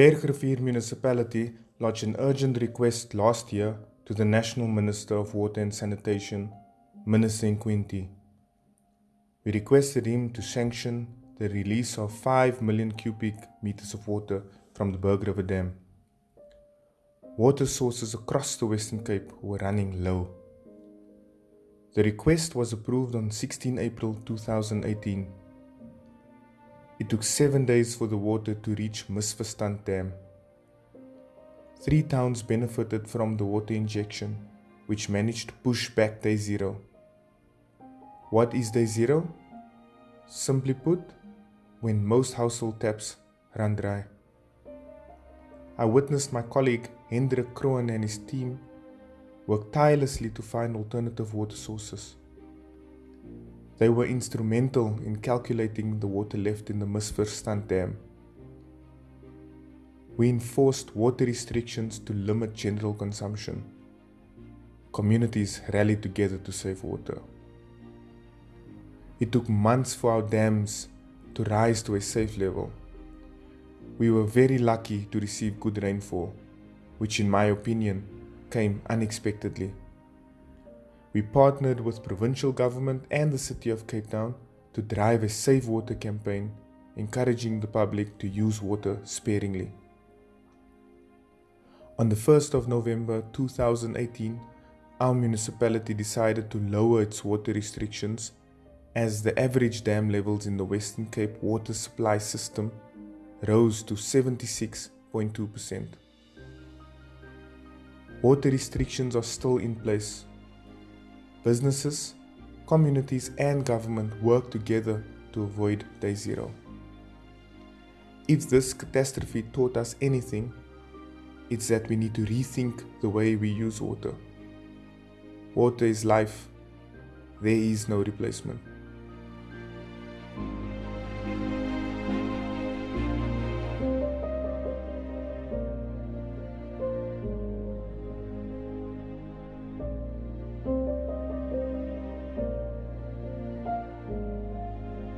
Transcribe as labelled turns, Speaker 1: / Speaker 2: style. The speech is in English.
Speaker 1: Bergrivier Municipality lodged an urgent request last year to the National Minister of Water and Sanitation, Minister Nkwinti. We requested him to sanction the release of 5 million cubic meters of water from the Berg River Dam. Water sources across the Western Cape were running low. The request was approved on 16 April 2018. It took seven days for the water to reach Misverstand Dam. Three towns benefited from the water injection, which managed to push back day zero. What is day zero? Simply put, when most household taps run dry. I witnessed my colleague Hendrik Kroon and his team work tirelessly to find alternative water sources. They were instrumental in calculating the water left in the Misverstand Dam. We enforced water restrictions to limit general consumption. Communities rallied together to save water. It took months for our dams to rise to a safe level. We were very lucky to receive good rainfall, which in my opinion came unexpectedly. We partnered with provincial government and the city of Cape Town to drive a safe water campaign, encouraging the public to use water sparingly. On the 1st of November 2018, our municipality decided to lower its water restrictions as the average dam levels in the Western Cape water supply system rose to 76.2%. Water restrictions are still in place. Businesses, communities and government work together to avoid day zero. If this catastrophe taught us anything, it's that we need to rethink the way we use water. Water is life. There is no replacement.